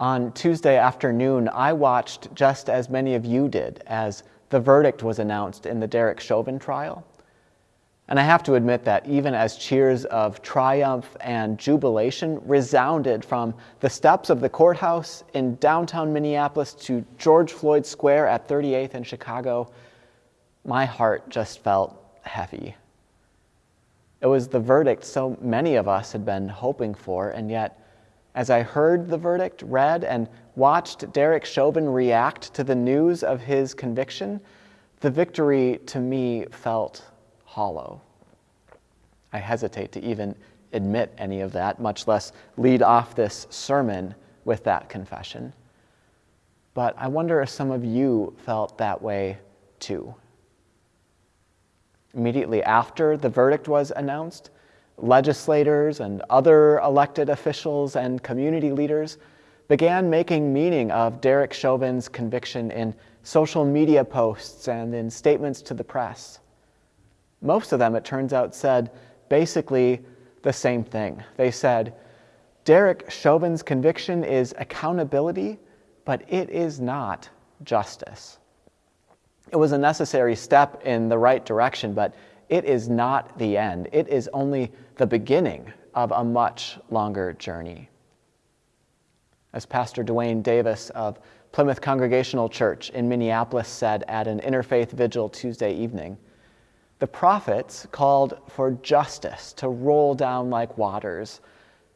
On Tuesday afternoon, I watched just as many of you did as the verdict was announced in the Derek Chauvin trial. And I have to admit that even as cheers of triumph and jubilation resounded from the steps of the courthouse in downtown Minneapolis to George Floyd Square at 38th in Chicago, my heart just felt heavy. It was the verdict so many of us had been hoping for, and yet as I heard the verdict read and watched Derek Chauvin react to the news of his conviction, the victory to me felt hollow. I hesitate to even admit any of that, much less lead off this sermon with that confession. But I wonder if some of you felt that way too. Immediately after the verdict was announced, legislators and other elected officials and community leaders began making meaning of Derek Chauvin's conviction in social media posts and in statements to the press. Most of them, it turns out, said basically the same thing. They said, Derek Chauvin's conviction is accountability, but it is not justice. It was a necessary step in the right direction, but it is not the end. It is only the beginning of a much longer journey. As Pastor DeWayne Davis of Plymouth Congregational Church in Minneapolis said at an interfaith vigil Tuesday evening, the prophets called for justice to roll down like waters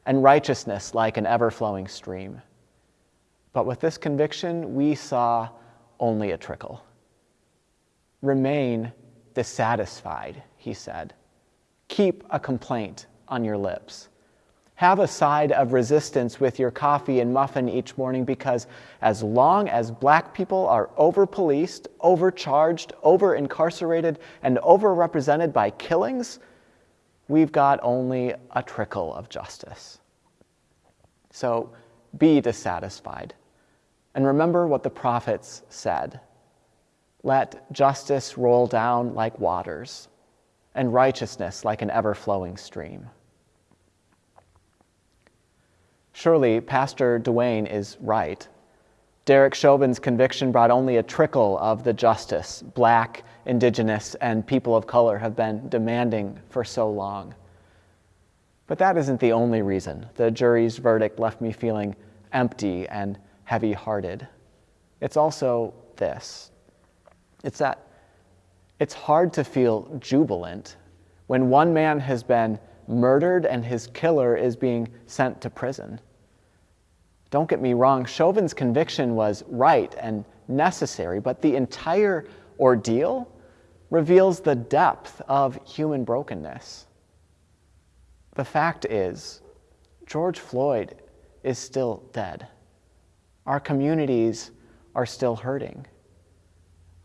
and righteousness like an ever flowing stream. But with this conviction, we saw only a trickle. Remain dissatisfied, he said. Keep a complaint on your lips. Have a side of resistance with your coffee and muffin each morning because as long as black people are over policed, overcharged, over incarcerated, and overrepresented by killings, we've got only a trickle of justice. So be dissatisfied. And remember what the prophets said let justice roll down like waters, and righteousness like an ever flowing stream. Surely, Pastor DeWayne is right. Derek Chauvin's conviction brought only a trickle of the justice black, indigenous, and people of color have been demanding for so long. But that isn't the only reason the jury's verdict left me feeling empty and heavy hearted. It's also this it's that it's hard to feel jubilant when one man has been murdered and his killer is being sent to prison. Don't get me wrong, Chauvin's conviction was right and necessary, but the entire ordeal reveals the depth of human brokenness. The fact is, George Floyd is still dead. Our communities are still hurting.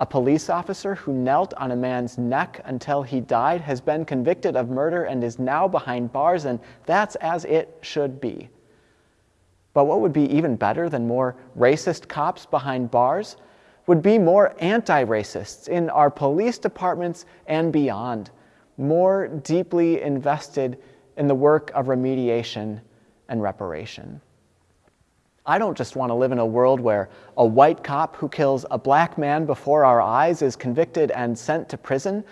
A police officer who knelt on a man's neck until he died has been convicted of murder and is now behind bars, and that's as it should be. But what would be even better than more racist cops behind bars would be more anti racists in our police departments and beyond, more deeply invested in the work of remediation and reparation. I don't just want to live in a world where a white cop who kills a black man before our eyes is convicted and sent to prison.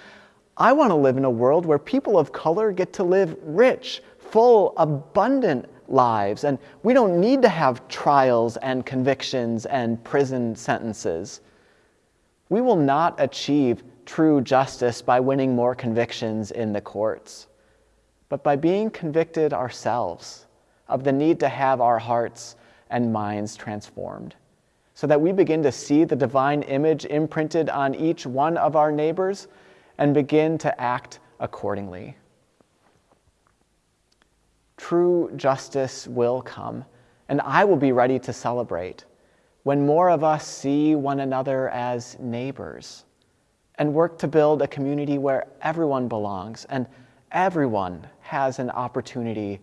I want to live in a world where people of color get to live rich, full, abundant lives, and we don't need to have trials and convictions and prison sentences. We will not achieve true justice by winning more convictions in the courts, but by being convicted ourselves of the need to have our hearts and minds transformed, so that we begin to see the divine image imprinted on each one of our neighbors and begin to act accordingly. True justice will come, and I will be ready to celebrate when more of us see one another as neighbors and work to build a community where everyone belongs and everyone has an opportunity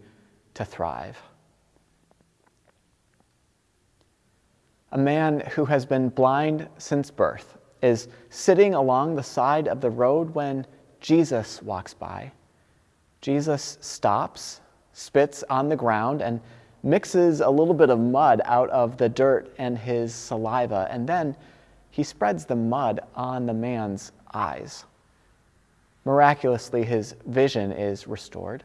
to thrive. A man who has been blind since birth is sitting along the side of the road when Jesus walks by. Jesus stops, spits on the ground, and mixes a little bit of mud out of the dirt and his saliva, and then he spreads the mud on the man's eyes. Miraculously, his vision is restored.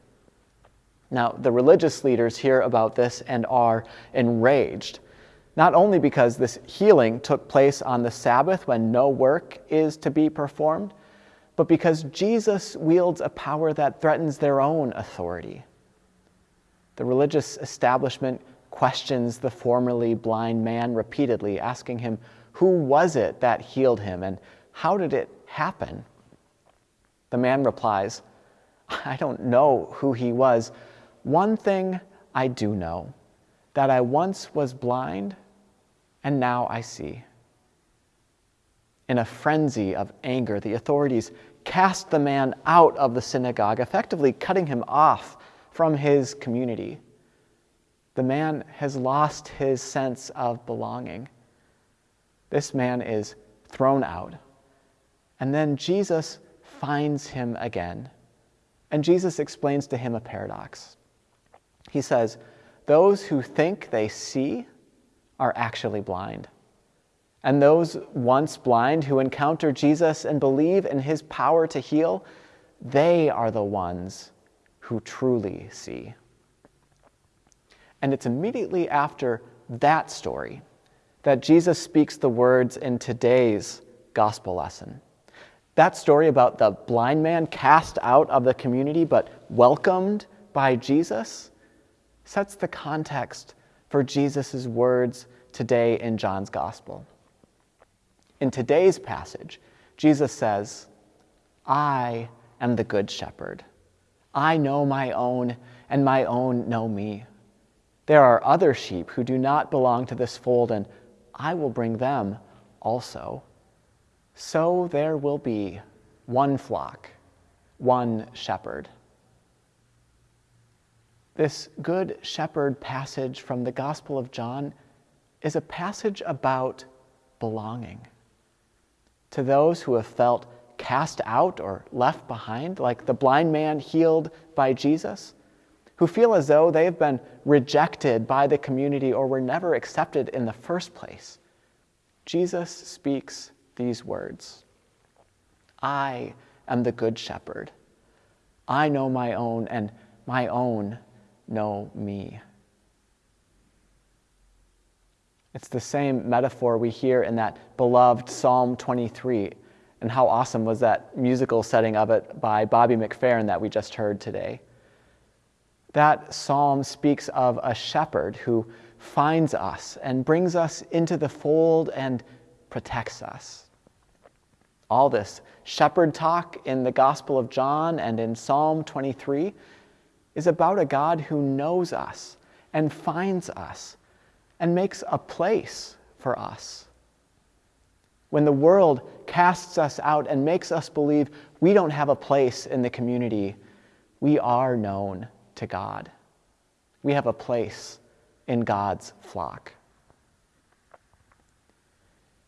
Now, the religious leaders hear about this and are enraged, not only because this healing took place on the Sabbath when no work is to be performed, but because Jesus wields a power that threatens their own authority. The religious establishment questions the formerly blind man repeatedly, asking him, Who was it that healed him and how did it happen? The man replies, I don't know who he was. One thing I do know that I once was blind and now I see. In a frenzy of anger, the authorities cast the man out of the synagogue, effectively cutting him off from his community. The man has lost his sense of belonging. This man is thrown out. And then Jesus finds him again. And Jesus explains to him a paradox. He says, Those who think they see are actually blind. And those once blind who encounter Jesus and believe in his power to heal, they are the ones who truly see. And it's immediately after that story that Jesus speaks the words in today's gospel lesson. That story about the blind man cast out of the community but welcomed by Jesus sets the context for Jesus' words today in John's gospel. In today's passage, Jesus says, I am the good shepherd. I know my own, and my own know me. There are other sheep who do not belong to this fold, and I will bring them also. So there will be one flock, one shepherd. This Good Shepherd passage from the Gospel of John is a passage about belonging to those who have felt cast out or left behind, like the blind man healed by Jesus, who feel as though they have been rejected by the community or were never accepted in the first place. Jesus speaks these words I am the good shepherd. I know my own, and my own know me. It's the same metaphor we hear in that beloved Psalm 23. And how awesome was that musical setting of it by Bobby McFerrin that we just heard today? That psalm speaks of a shepherd who finds us and brings us into the fold and protects us. All this shepherd talk in the Gospel of John and in Psalm 23 is about a God who knows us and finds us and makes a place for us. When the world casts us out and makes us believe we don't have a place in the community, we are known to God. We have a place in God's flock.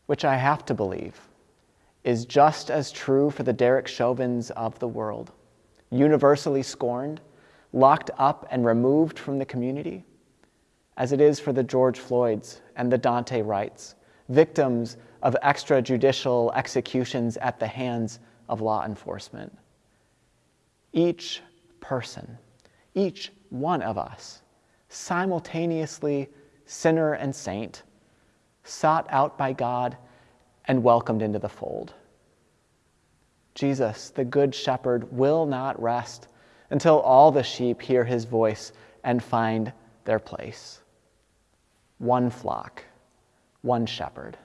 Which I have to believe is just as true for the Derek Chauvins of the world, universally scorned, locked up, and removed from the community as it is for the George Floyds and the Daunte Wrights, victims of extrajudicial executions at the hands of law enforcement. Each person, each one of us, simultaneously sinner and saint, sought out by God and welcomed into the fold. Jesus, the Good Shepherd, will not rest until all the sheep hear his voice and find their place one flock, one shepherd.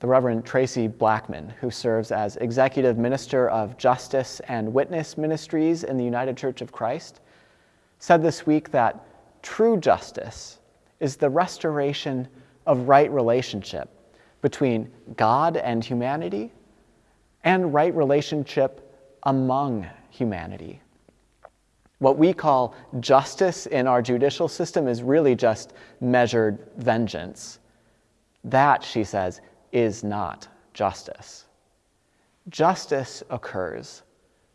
The Reverend Traci Blackmon, who serves as Executive Minister of Justice and Witness Ministries in the United Church of Christ, said this week that true justice is the restoration of right relationship between God and humanity and right relationship among humanity. What we call justice in our judicial system is really just measured vengeance. That, she says, is not justice. Justice occurs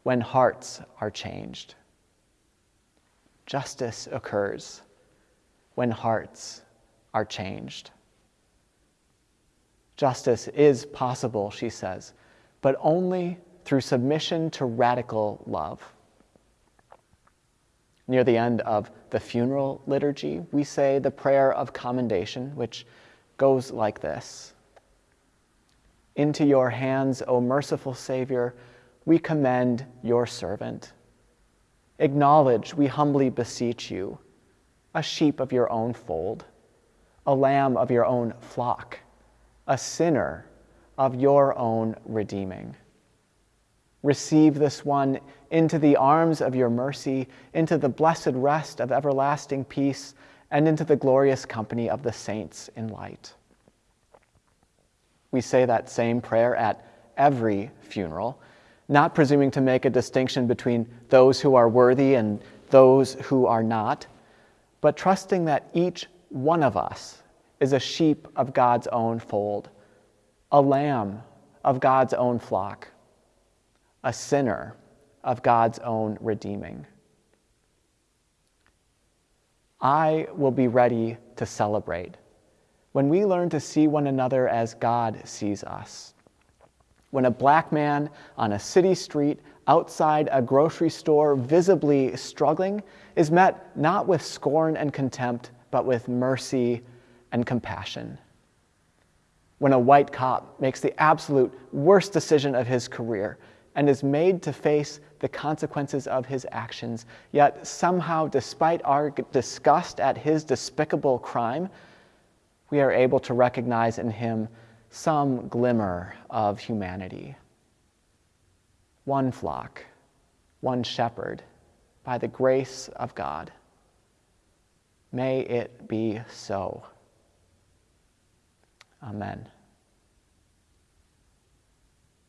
when hearts are changed. justice occurs when hearts are changed. Justice is possible, she says, but only through submission to radical love. Near the end of the funeral liturgy, we say the prayer of commendation, which goes like this Into your hands, O merciful Savior, we commend your servant. Acknowledge, we humbly beseech you, a sheep of your own fold, a lamb of your own flock, a sinner of your own redeeming. Receive this one into the arms of your mercy, into the blessed rest of everlasting peace, and into the glorious company of the saints in light. We say that same prayer at every funeral, not presuming to make a distinction between those who are worthy and those who are not, but trusting that each one of us is a sheep of God's own fold, a lamb of God's own flock a sinner of God's own redeeming. I will be ready to celebrate when we learn to see one another as God sees us. When a black man on a city street outside a grocery store, visibly struggling, is met not with scorn and contempt, but with mercy and compassion. When a white cop makes the absolute worst decision of his career, and is made to face the consequences of his actions. Yet somehow, despite our disgust at his despicable crime, we are able to recognize in him some glimmer of humanity. One flock, one shepherd, by the grace of God. May it be so. Amen.